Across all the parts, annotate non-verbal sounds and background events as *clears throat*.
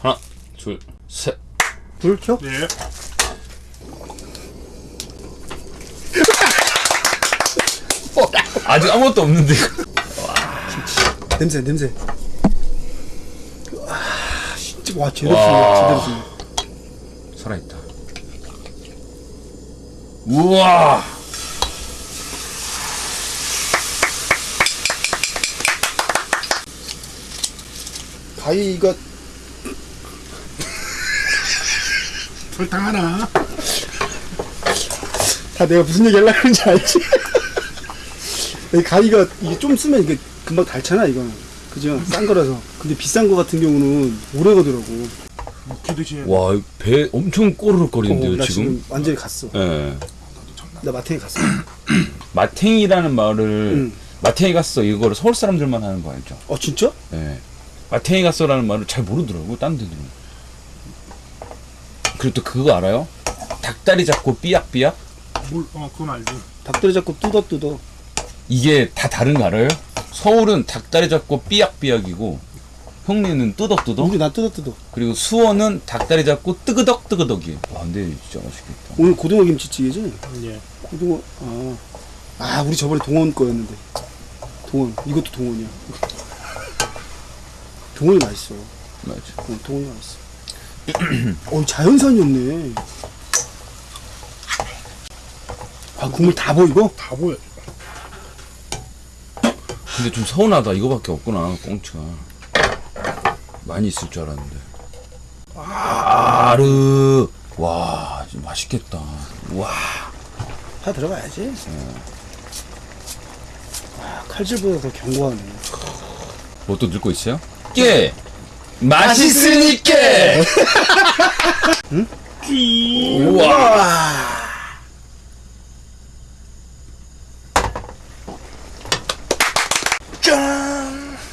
하나, 둘, 셋. 불 켜? 예. *laughs* 아직 아무것도 없는데. 냄새 냄새 와 진짜 와 제대로 쓰네 살아있다. 우와! 가위가 설탕 하나. 다 내가 무슨 얘기 하려고 그런지 알지? *laughs* 이 가위가 이게 좀 쓰면 이게 금방 닳잖아 이거는 그죠? 싼 거라서 근데 비싼 거 같은 경우는 오래 가더라고. 와, 배 엄청 꼬르륵 거리는데요, 어, 나 지금? 지금 완전히 갔어 예. 나 마탱이 갔어 *clears throat* 마탱이라는 말을, 응. 마탱이 갔어. 이거를 서울 사람들만 하는 거 알죠? 어 진짜? 예. 마탱이 갔어라는 말을 잘 모르더라고, 딴 데들은. 그리고 또 그거 알아요? 닭다리 잡고 삐약삐약? 물, 어, 그건 알지. 닭다리 잡고 뜯어뜯어 이게 다 다른 거 알아요? 서울은 닭다리 잡고 삐약삐약이고, 형님은 뚜덕뚜덕? 우리 나 뜯어뜯어 그리고 수원은 닭다리 잡고 뜨그덕 뜨그덕이에요. 와, 근데 진짜 맛있겠다. 오늘 고등어 김치찌개지? 예. 고등어 아, 아 우리 저번에 동원 거였는데 동원 이것도 동원이야 동원이 맛있어 맞아. 어, 동원이 맛있어 *clears throat* 어 자연산이었네 아 국물 다 보이고? 다 보여. 근데 좀 서운하다. 이거밖에 없구나, 꽁치가. 많이 있을 줄 알았는데. 아르. 와, 맛있겠다. 와. 다 들어가야지 아 칼질보다 더 견고하네 뭐또 넣고 있어요? 깨! 맛있으니까! 응? 우와!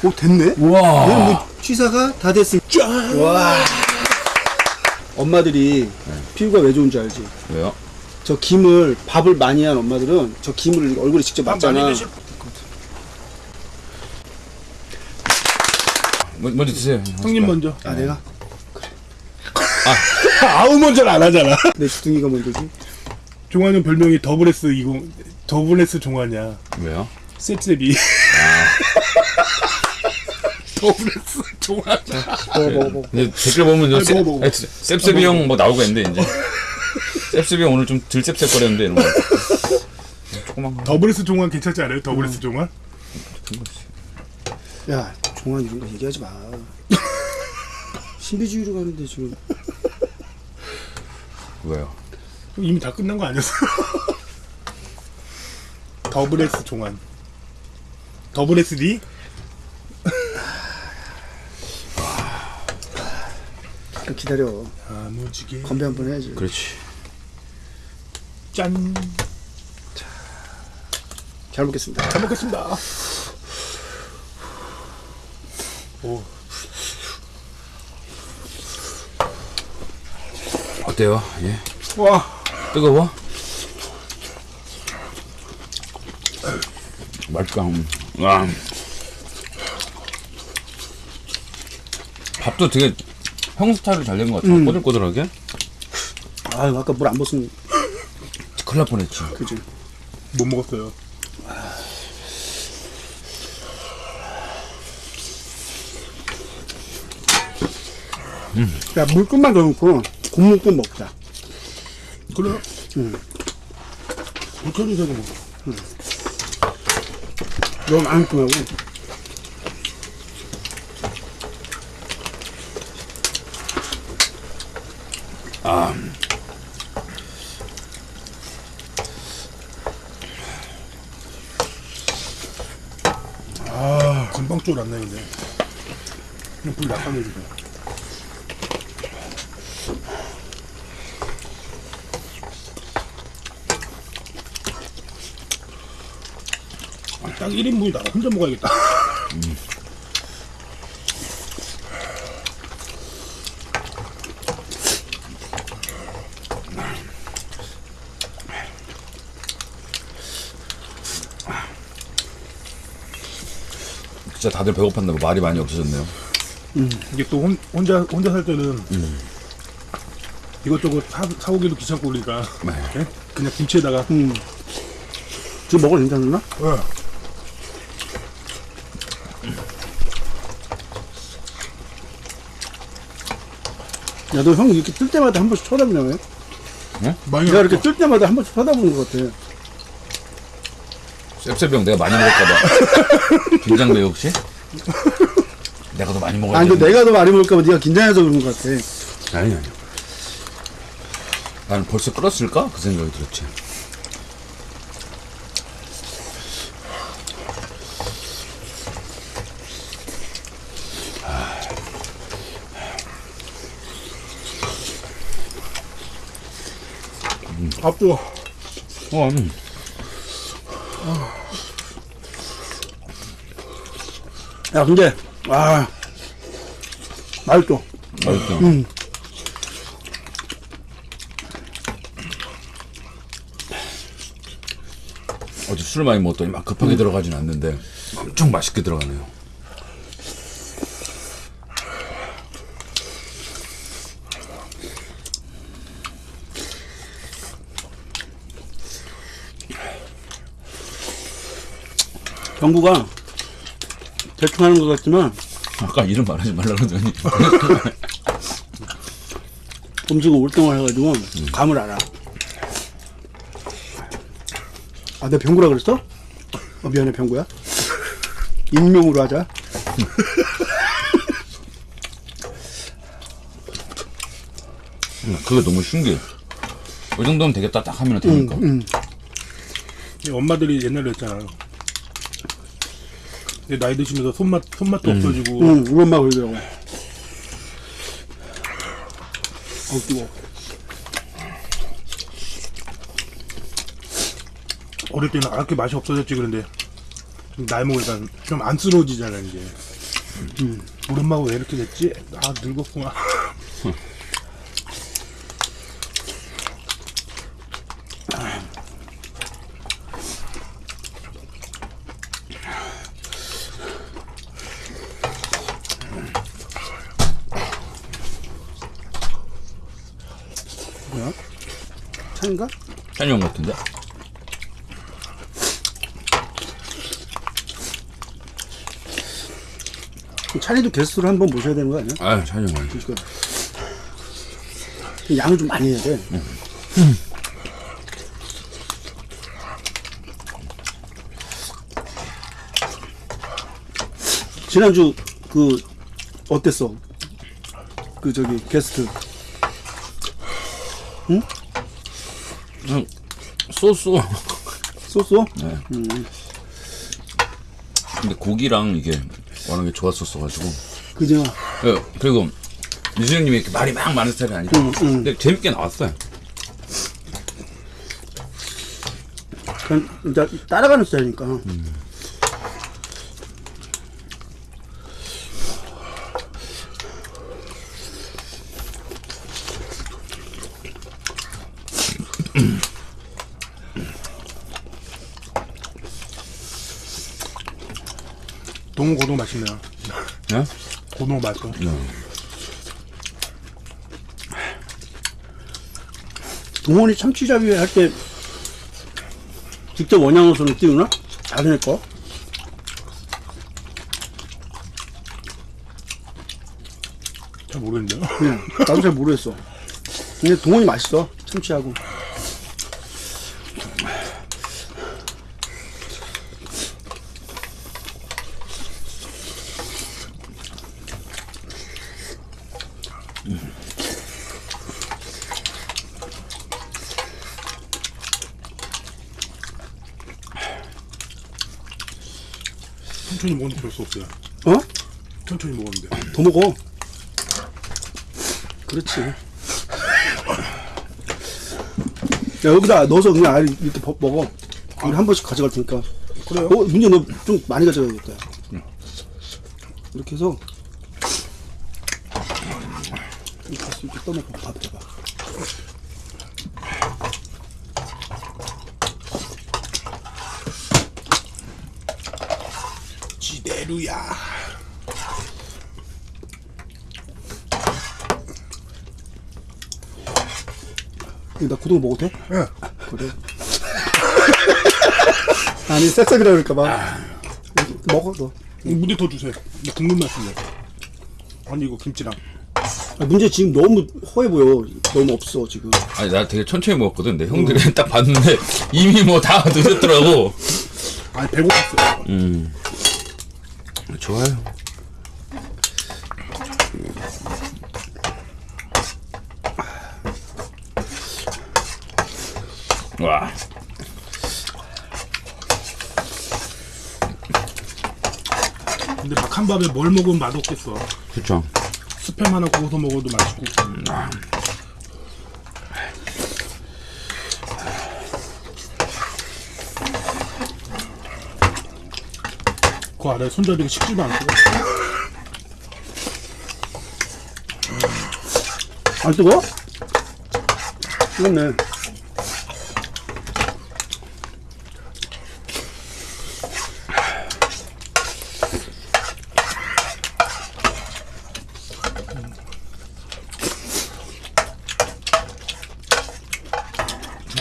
오 됐네? 우와! 뭐 취사가 다 됐으니 짠! 와 엄마들이 피부가 왜 좋은 줄 알지? 왜요? 저 김을 밥을 많이 한 엄마들은 저 김을 얼굴에 직접 난 맞잖아 많이 드실. 뭐, 먼저 드세요. 형님 먼저. 아 내가? 아우 *laughs* 먼저는 안 하잖아. *laughs* 내 주둥이가 먼저지 종환은 별명이 더블S 20 더블S 종환이야. 왜요? 셉셉이. *laughs* 더블S 종환. 먹어 먹어 먹어 이제 댓글 보면 셉-. 아니, 셉셉이 형 뭐 나오겠는데 이제 셉셉이 형 오늘 좀 들 셉셉거렸는데 이런 거 조그만 거 더블S 종환 괜찮지 않아요? 더블S 종환? 야 종환 이런 거 얘기하지 마 *laughs* 신비주의로 가는데 지금 왜요? 이미 다 끝난 거 아니었어? 더블S *laughs* 종환. 더블 SD? 잠깐 기다려 아, 무지개. 건배 한 번 해야지 그렇지 짠. 잘 먹겠습니다 잘 먹겠습니다. 오, 어때요? 예 와, 뜨거워? 맛있다 음. 와 밥도 되게 형 스타일로 잘 된 것 같아 꼬들꼬들하게 아 아까 물안 벗으면 큰일 날 뻔했지 그지 못 먹었어요. 야물 끝만 더 넣고 국물 좀 먹자 그래. 응. 불편히 되고 먹어. 너무 많이 끄하고 아 아, 금방 쫄았네, 근데. 불 약하게 해주세요. 딱 1인분이 나 혼자 먹어야겠다. 진짜 다들 배고팠나 봐 말이 많이 없어졌네요 이게 또 혼, 혼자 혼자 살 때는 이것저것 사, 사오기도 귀찮고 그러니까 예? 그냥 김치에다가 음. 지금 먹어도 괜찮나? 어. 야, 너 형 이렇게 뜰 때마다 한 번씩 쳐다보냐, 왜? 많이 내가 이렇게 뜰 때마다 한 번씩 쳐다보는 것 같아. 셉셉병 내가 많이 먹을까봐 긴장돼 *laughs* 혹시? 내가 더 많이 먹어야 아니. 근데 내가 더 많이 먹을까봐 네가 긴장해서 그런 것 같아. 아니 아니. 나는 벌써 끓었을까? 그 생각이 들었지. 밥도 어, 음. 야, 근데, 아, 맛있어. 맛있다. 어제 술 많이 먹었더니 막 급하게 들어가진 않는데 엄청 맛있게 들어가네요. 정부가 대충 하는 것 같지만, 아까 이름 말하지 말라 그러더니 *laughs* 음식을 올동을 해가지고, 감을 알아. 아, 내가 병구라 그랬어? 어, 미안해, 병구야. 익명으로 하자. 그게 너무 신기해. 이 정도면 되겠다 딱 하면 되니까. 음. 이 엄마들이 옛날에 했잖아. 근데 나이 드시면서 손맛 손맛도 없어지고 응, 엄마 그러더라고. 어, 뜨거 어릴 때는 그렇게 맛이 없어졌지 그런데 좀 나이 먹으니까 좀 안쓰러워지잖아 이제. 우리 엄마가 왜 이렇게 됐지? 아 늙었구나. 차인가? 찬영 같은데? 찬이도 게스트로 한번 모셔야 되는 거 아니야? 아, 찬영 아니. 그러니까 양을 좀 많이 해야 돼. 지난주 그 어땠어? 그 저기 게스트 쏘쏘. 쏘쏘? 근데 고기랑 이게 워낙에 좋았었어가지고. 그죠? 예, 그리고 유수형님이 이렇게 말이 막 많은 스타일이 아니라. 응, 응. 근데 재밌게 나왔어요. 그냥 이제 따라가는 스타일이니까. 동호 고동 맛있네요. 예? 고동 맛있어. 동원이 참치잡이 할 때 직접 원양어선을 띄우나? 자기네 거? 잘 모르겠네요. 그냥 나도 잘 모르겠어. 근데 동원이 맛있어 참치하고. 천천히 먹는데 별수 없어요. 어? 천천히 먹었는데. 더 먹어. 그렇지. 야, 여기다 넣어서 그냥 아예 이렇게 버- 먹어. 우리 한 번씩 가져갈 테니까. 그래요? 어, 문제 너 좀 많이 가져가야겠다. 이렇게 해서. 이렇게 해서 이렇게 떠먹고 밥 해봐. 할렐루야 이거 나 고등어 먹어도 돼? 예 그래 *laughs* 아니 쌔쌔이라 그럴까봐 아. 먹어 너 문제 더 주세요 나 국물 맛있네 아니 이거 김치랑 아, 문제 지금 너무 허해 보여. 너무 없어 지금. 아니 나 되게 천천히 먹었거든. 내 형들이 딱 봤는데 이미 뭐 다 *laughs* 드셨더라고. 아니 배고팠어. 음. 좋아요. 와. 근데 막한 밥에 뭘 먹으면 맛없겠어. 그쵸. 스팸 하나 구워서 먹어도 맛있고. 그 아래 손잡이가 식지도 않고. 안 뜨거? 뜨겁네.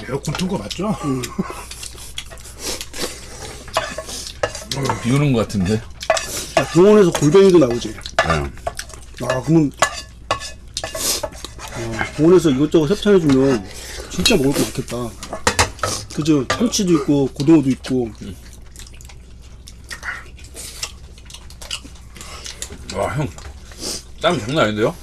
에어컨 튼 거 맞죠? *laughs* 비 오는 것 같은데. 야, 병원에서 골뱅이도 나오지. 네. 아 그러면 아, 병원에서 이것저것 협찬해주면 진짜 먹을 거 많겠다. 그죠? 참치도 있고 고등어도 있고. 와, 형. 땀 장난 아닌데요?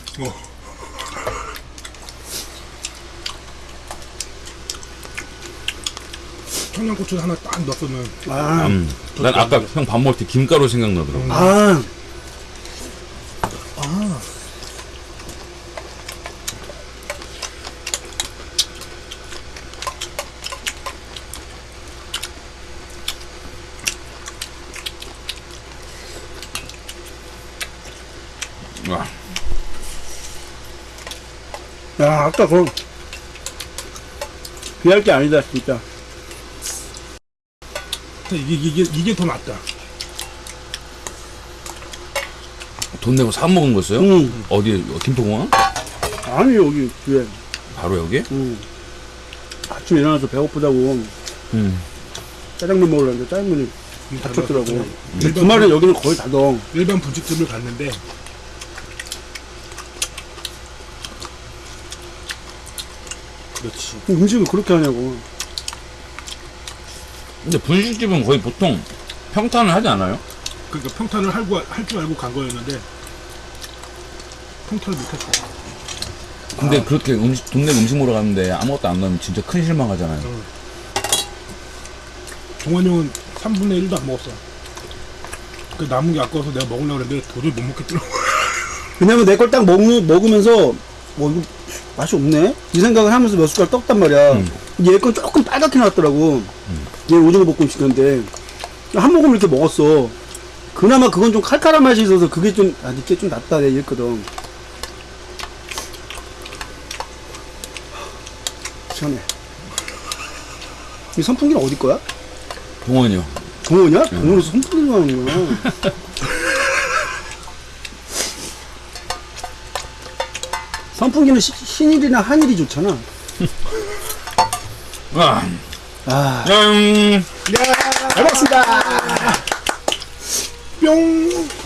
청양고추 하나 딱 넣었으면 아, 음. 난 아까 형 밥 먹을 때 김가루 생각나더라고. 아, 와. 야 아까 그럼 비할 게 아니다 진짜. 이게 이게 이게 더 낫다. 돈 내고 사 먹은 거였어요? 응. 어디, 김포공항? 아니 여기 뒤에. 바로 여기? 응. 아침에 일어나서 배고프다고 음. 짜장면 먹으려는데 짜장면이 일반 주말에 여기는 거의 닫어. 일반 분식집을 갔는데 그렇지. 음식을 그렇게 하냐고. 근데 분식집은 거의 보통 평탄을 하지 않아요? 그러니까 평탄을 할 줄 알고 간 거였는데 평탄을 못했어. 근데 그렇게 음식, 돈 내고 음식 먹으러 갔는데 아무것도 안 넣으면 진짜 큰 실망하잖아요. 동환이 형은 3분의 1도 안 먹었어. 그 남은 게 아까워서 내가 먹으려고 했는데 도저히 못 먹겠더라고. *laughs* 왜냐면 내 걸 딱 먹으면서 뭐 이거 맛이 없네 이 생각을 하면서 몇 숟갈 떡단 말이야 음. 얘 건 조금 빨갛게 나왔더라고. 얘 오징어 볶음식인데. 한 모금 이렇게 먹었어. 그나마 그건 좀 칼칼한 맛이 있어서 그게 좀 아, 이게 좀 낫다 내 이랬거든. 시원해. 이 선풍기는 어디 거야? 동원이요. 동원이야? 동원에서 선풍기가 하는구나. *laughs* 선풍기는 시- 신일이나 한일이 좋잖아 아, 아, 짠! 잘 먹었습니다 뿅!